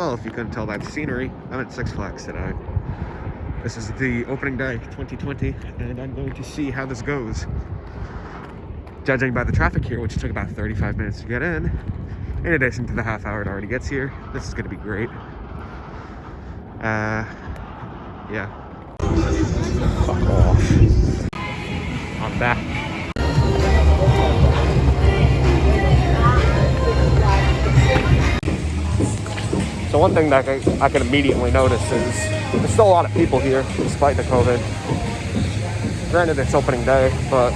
Well, if you couldn't tell by the scenery, I'm at Six Flags today. This is the opening day, 2020, and I'm going to see how this goes. Judging by the traffic here, which took about 35 minutes to get in, in addition to the half hour it already gets here, this is going to be great. Uh, yeah. Fuck off. I'm back. So one thing that I, can immediately notice is there's still a lot of people here despite the COVID. Granted, it's opening day, but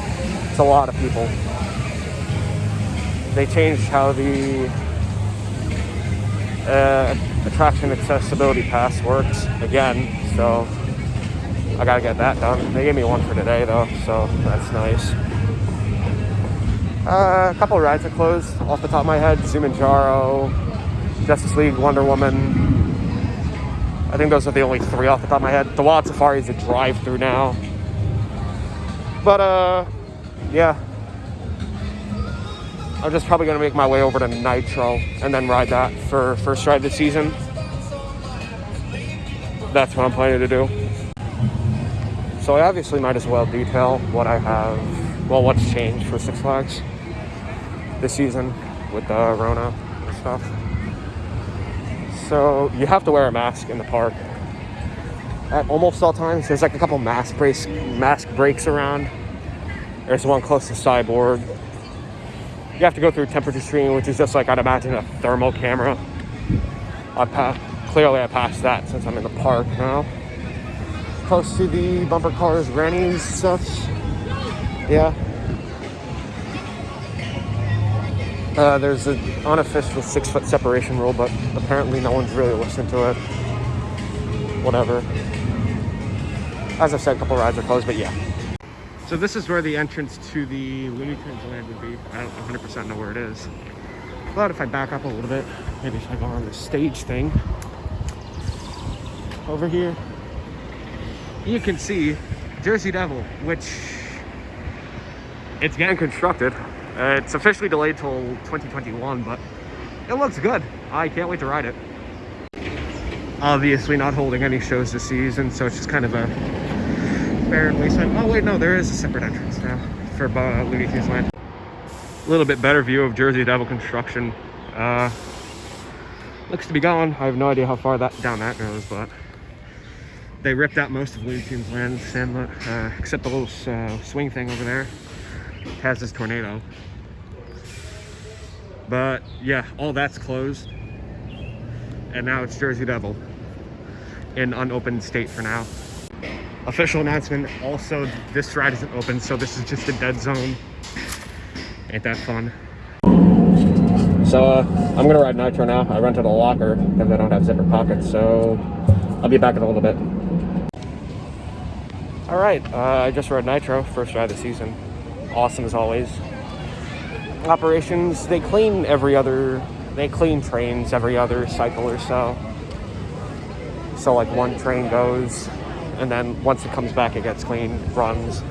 it's a lot of people. They changed how the uh, attraction accessibility pass works again, so I gotta get that done. They gave me one for today though, so that's nice. Uh, a couple rides are closed off the top of my head. Zumanjaro, Justice League, Wonder Woman. I think those are the only three off the top of my head. The Wild Safari is a drive-through now. But, uh, yeah. I'm just probably going to make my way over to Nitro and then ride that for first ride the season. That's what I'm planning to do. So I obviously might as well detail what I have, well, what's changed for Six Flags this season with the Rona and stuff. So you have to wear a mask in the park at almost all times. There's like a couple mask breaks, mask breaks around. There's one close to Cyborg. You have to go through temperature screening, which is just like I'd imagine a thermal camera. I pa- clearly I passed that since I'm in the park now. Close to the bumper cars, grannies, stuff. Yeah, Uh, there's an unofficial six foot separation rule, but apparently no one's really listened to it. Whatever. As I've said, a couple rides are closed, but yeah. So this is where the entrance to the Looney Tunes land would be. I don't 100% know where it is. But if I back up a little bit, maybe if I go on the stage thing over here, you can see Jersey Devil, which it's getting constructed. Uh, it's officially delayed till 2021, but it looks good. I can't wait to ride it. Obviously not holding any shows this season, so it's just kind of a barren wasteland. Oh wait, no, there is a separate entrance now for uh, Looney Tunes Land. A little bit better view of Jersey Devil construction. Uh, looks to be gone. I have no idea how far that down that goes, but they ripped out most of Looney Tunes Land, Sandlot, uh, except the little uh, swing thing over there has this tornado. But yeah, all that's closed. And now it's Jersey Devil in unopened state for now. Official announcement, also this ride isn't open, so this is just a dead zone. Ain't that fun. So uh, I'm gonna ride Nitro now. I rented a locker because I don't have zipper pockets, so I'll be back in a little bit. All right, uh, I just rode Nitro, first ride of the season awesome as always. Operations, they clean every other, they clean trains every other cycle or so. So like one train goes, and then once it comes back, it gets cleaned, runs,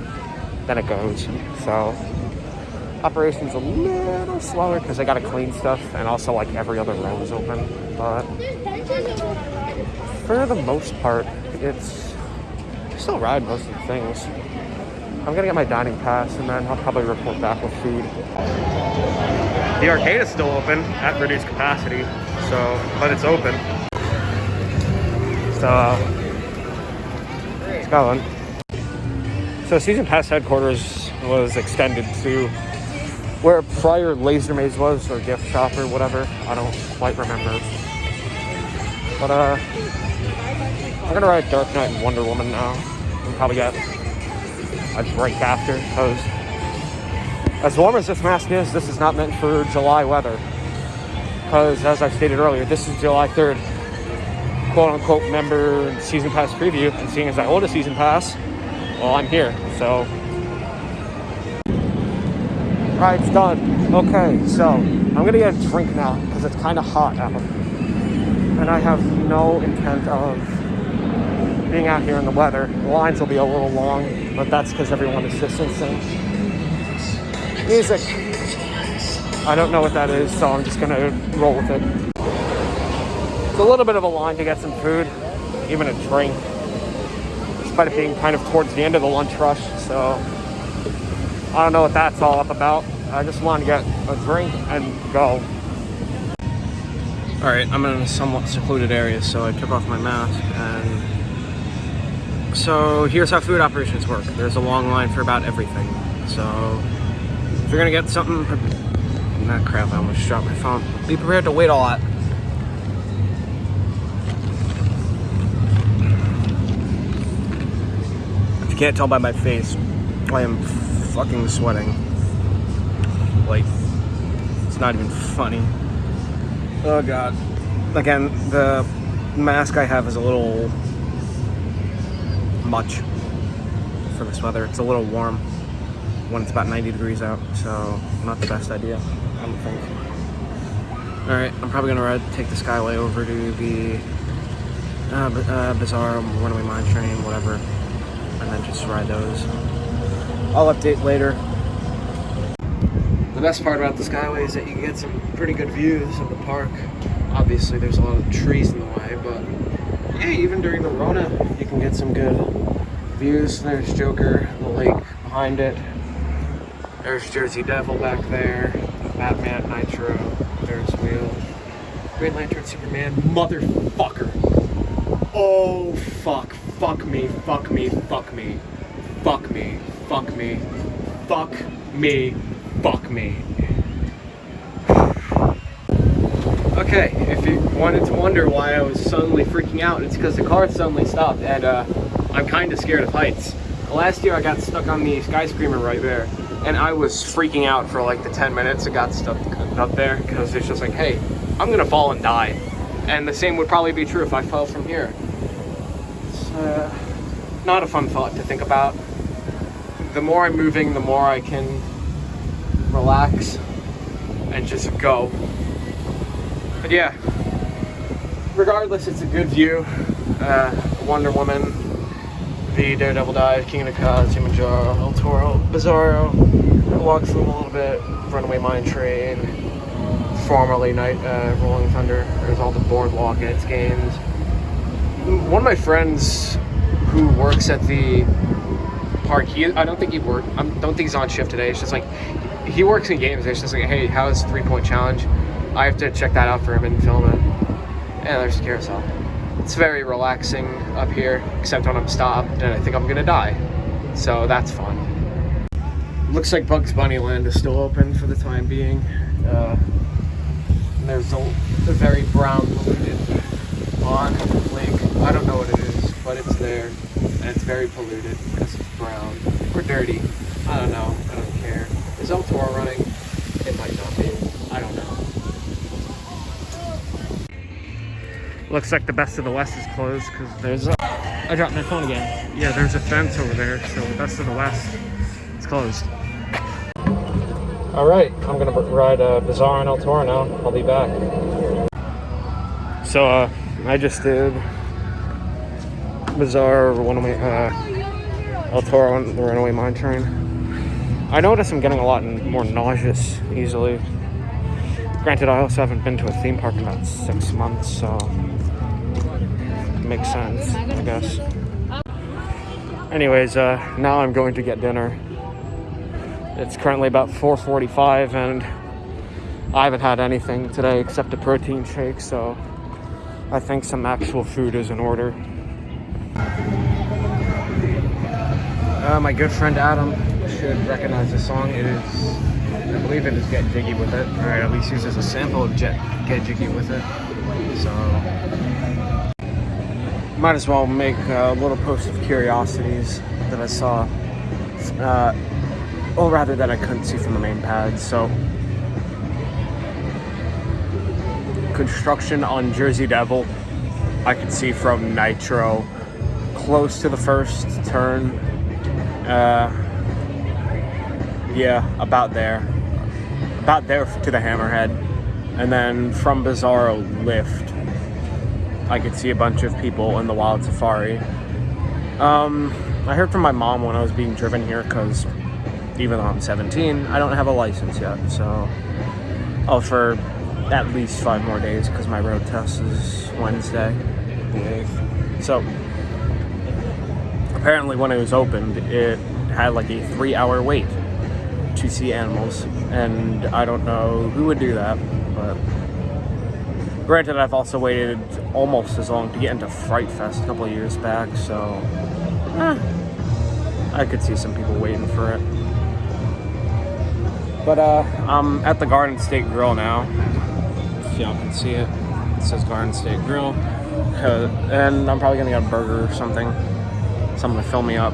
then it goes. So operations a little slower because they got to clean stuff, and also like every other row is open. But for the most part, it's still ride most of the things. I'm gonna get my dining pass and then I'll probably report back with food. The arcade is still open at reduced capacity, so, but it's open. So, it's going. So Season Pass headquarters was extended to where prior Laser Maze was, or gift shop or whatever. I don't quite remember. But uh, I'm gonna ride Dark Knight and Wonder Woman now. And probably get a break after because as warm as this mask is, this is not meant for July weather. Because as I stated earlier, this is July 3rd, quote unquote member season pass preview. And seeing as I hold a season pass, well, I'm here. So, right, it's done. Okay, so I'm gonna get a drink now because it's kind of hot out. And I have no intent of being out here in the weather. The lines will be a little long, but that's because everyone is distancing. Music. I don't know what that is, so I'm just gonna roll with it. It's a little bit of a line to get some food, even a drink, despite it being kind of towards the end of the lunch rush. So I don't know what that's all up about. I just want to get a drink and go. All right, I'm in a somewhat secluded area, so I took off my mask and so here's how food operations work. There's a long line for about everything. So if you're gonna get something, not crap, I almost dropped my phone. Be prepared to wait a lot. If you can't tell by my face, I am fucking sweating. Like, it's not even funny. Oh god. Again, the mask I have is a little much for this weather. It's a little warm when it's about 90 degrees out, so not the best idea, I don't think. All right, I'm probably gonna ride, take the Skyway over to the uh, uh, Bizarro, Runaway Mine Train, whatever, and then just ride those. I'll update later. The best part about the Skyway is that you can get some pretty good views of the park. Obviously, there's a lot of trees in the way, but yeah, even during the Rona, you can get some good views. There's Joker, the lake behind it. There's Jersey Devil back there. Batman, Nitro, Ferris Wheel. Green Lantern, Superman, motherfucker. Oh, fuck. Fuck me, fuck me, fuck me. Fuck me, fuck me. Fuck me, fuck me. Okay, if you wanted to wonder why I was suddenly freaking out, it's because the car suddenly stopped and uh, I'm kind of scared of heights. Last year I got stuck on the skyscraper right there and I was freaking out for like the 10 minutes it got stuck up there because it's just like, hey, I'm gonna fall and die. And the same would probably be true if I fell from here. It's uh, not a fun thought to think about. The more I'm moving, the more I can relax and just go. But yeah, regardless, it's a good view. Uh, Wonder Woman, the Daredevil Dive, King of the Cause, Kilimanjaro, El Toro, Bizarro, walk through a little bit, Runaway Mine Train, formerly Night uh, Rolling Thunder. There's all the boardwalk and its games. One of my friends who works at the park, he I don't think he worked. I don't think he's on shift today. It's just like he works in games. It's just like, hey, how's three point challenge? I have to check that out for him and film it. And there's a carousel. It's very relaxing up here, except when I'm stopped and I think I'm gonna die. So that's fun. Looks like Bugs Bunny Land is still open for the time being. Uh, there's a, a, very brown polluted pond lake. I don't know what it is, but it's there. And it's very polluted because it's brown. Or dirty. I don't know. I don't care. Is El Toro running? It might not be. I don't know. Looks like the Best of the West is closed because there's a... I dropped my phone again. Yeah, there's a fence over there, so the Best of the West is closed. All right, I'm gonna ride uh, Bizarro and El Toro now. I'll be back. So uh, I just did Bizarro, Runaway, uh, El Toro, on the Runaway Mine Train. I notice I'm getting a lot more nauseous easily. Granted, I also haven't been to a theme park in about six months, so makes sense, I guess. Anyways, uh, now I'm going to get dinner. It's currently about 4.45 and I haven't had anything today except a protein shake, so I think some actual food is in order. Uh, my good friend Adam should recognize the song. It is, I believe it is Get Jiggy With It. Or at least uses a sample of Jet, Get Jiggy With It. So might as well make a little post of curiosities that I saw. Uh, or rather that I couldn't see from the main pad. So construction on Jersey Devil, I could see from Nitro, close to the first turn. Uh, yeah, about there. About there to the Hammerhead. And then from Bizarro Lift I could see a bunch of people in the Wild Safari. Um, I heard from my mom when I was being driven here because even though I'm 17, I don't have a license yet. So, oh, for at least five more days because my road test is Wednesday, the 8th. So apparently when it was opened, it had like a three hour wait to see animals. And I don't know who would do that, but granted, I've also waited almost as long to get into Fright Fest a couple years back, so eh, I could see some people waiting for it. But uh, I'm at the Garden State Grill now. If y'all can see it, it says Garden State Grill. Uh, and I'm probably gonna get a burger or something. Something to fill me up.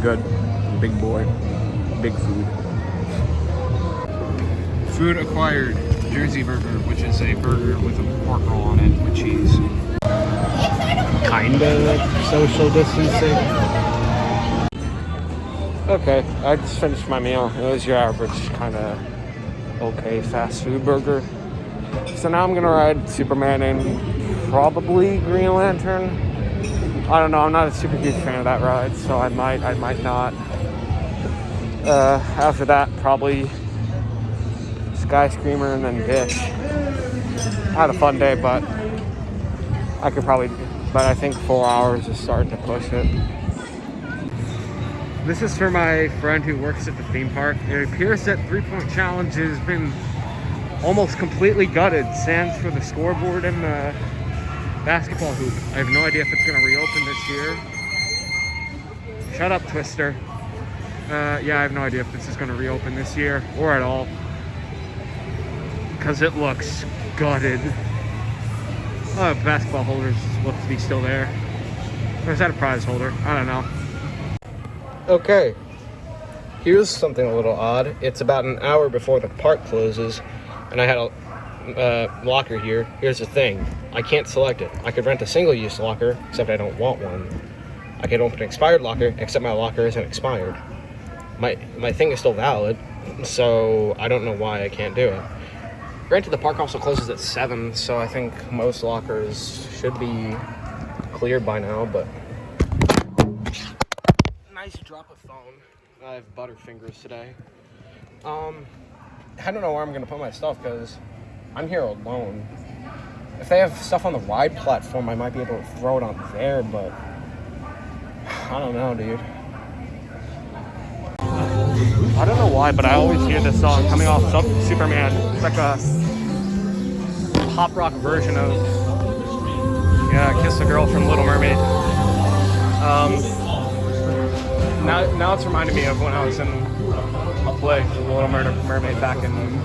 Good. Big boy. Big food. Food acquired. Jersey Burger, which is a burger with a pork roll on it with cheese. Kinda like social distancing. Okay, I just finished my meal. It was your average kind of okay fast food burger. So now I'm gonna ride Superman and probably Green Lantern. I don't know. I'm not a super huge fan of that ride, so I might, I might not. Uh, after that, probably Sky Screamer and then Dish. I had a fun day, but I could probably, but I think four hours is starting to push it. This is for my friend who works at the theme park. It appears that Three Point Challenge has been almost completely gutted. Sans for the scoreboard and the basketball hoop. I have no idea if it's going to reopen this year. Shut up, Twister. Uh, yeah, I have no idea if this is going to reopen this year or at all. Because it looks gutted. Oh, basketball holders look to be still there. Or is that a prize holder? I don't know. Okay. Here's something a little odd. It's about an hour before the park closes, and I had a uh, locker here. Here's the thing. I can't select it. I could rent a single-use locker, except I don't want one. I could open an expired locker, except my locker isn't expired. My, my thing is still valid, so I don't know why I can't do it. Granted, the park also closes at 7, so I think most lockers should be cleared by now, but... Nice drop of phone. I have butterfingers today. Um, I don't know where I'm going to put my stuff, because I'm here alone. If they have stuff on the ride platform, I might be able to throw it on there, but... I don't know, dude. I don't know why, but I always hear this song coming off Sub Superman. It's like a pop rock version of yeah, "Kiss the Girl" from Little Mermaid. Um, now, now it's reminding me of when I was in a play, Little Mermaid, back in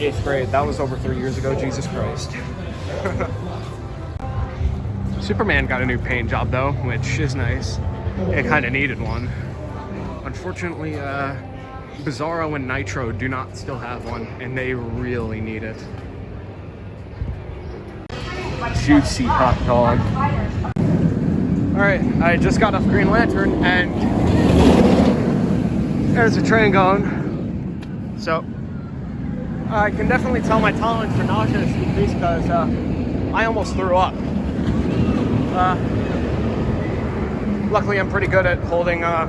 eighth grade. That was over three years ago. Jesus Christ. Superman got a new paint job though, which is nice. It kind of needed one. Unfortunately, uh, Bizarro and Nitro do not still have one, and they really need it. Juicy hot dog. Alright, I just got off Green Lantern, and there's a train going. So, I can definitely tell my tolerance for nausea is decreased because uh, I almost threw up. Uh, luckily, I'm pretty good at holding uh,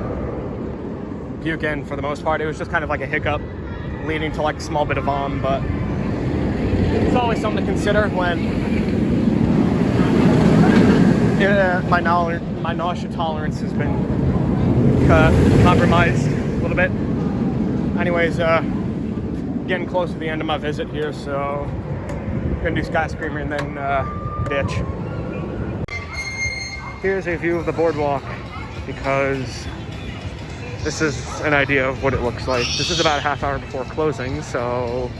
puke in for the most part. It was just kind of like a hiccup leading to like a small bit of vom, but it's always something to consider when uh, my, my nausea tolerance has been uh, compromised a little bit. Anyways, uh, getting close to the end of my visit here, so gonna do Sky Screamer and then uh, ditch. Here's a view of the boardwalk because this is an idea of what it looks like. This is about a half hour before closing, so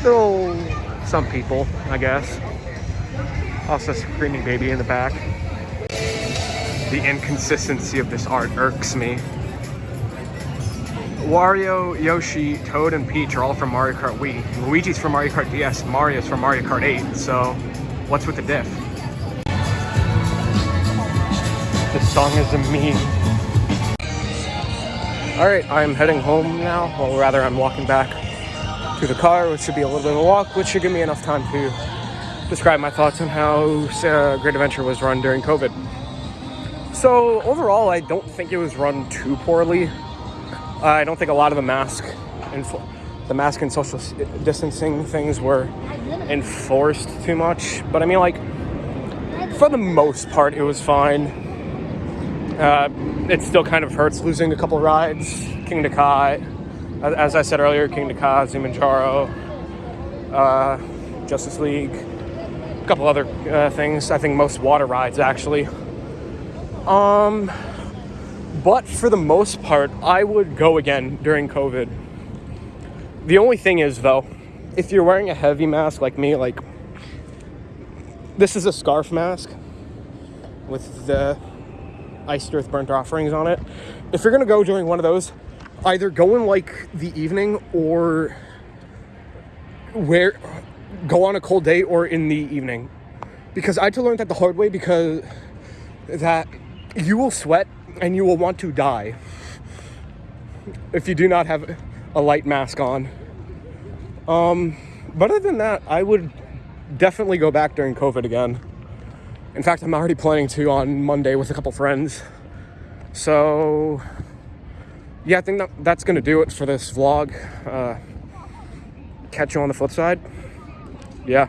still some people, I guess. Also screaming baby in the back. The inconsistency of this art irks me. Wario, Yoshi, Toad, and Peach are all from Mario Kart Wii. Luigi's from Mario Kart DS, Mario's from Mario Kart 8, so what's with the diff? This song is a meme. Alright, I'm heading home now. Well, rather, I'm walking back to the car, which should be a little bit of a walk, which should give me enough time to describe my thoughts on how uh, Great Adventure was run during COVID. So, overall, I don't think it was run too poorly. I don't think a lot of the mask, and the mask and social distancing things were enforced too much. But I mean, like, for the most part, it was fine. Uh, it still kind of hurts losing a couple rides. Kingda Ka, as, I said earlier, Kingda Ka, Zumanjaro, uh, Justice League, a couple other uh, things. I think most water rides actually. Um, but for the most part, I would go again during COVID. The only thing is, though, if you're wearing a heavy mask like me, like this is a scarf mask with the iced earth burnt offerings on it. If you're gonna go during one of those, either go in like the evening or where go on a cold day or in the evening. Because I had to learn that the hard way because that you will sweat and you will want to die if you do not have a light mask on. Um, but other than that, I would definitely go back during COVID again. In fact, I'm already planning to on Monday with a couple friends. So, yeah, I think that, that's gonna do it for this vlog. Uh, catch you on the flip side. Yeah.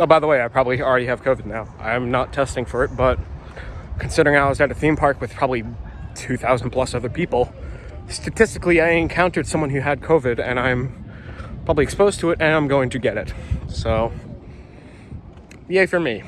Oh, by the way, I probably already have COVID now. I'm not testing for it, but considering I was at a theme park with probably 2,000 plus other people, statistically, I encountered someone who had COVID and I'm probably exposed to it and I'm going to get it. So, yay for me.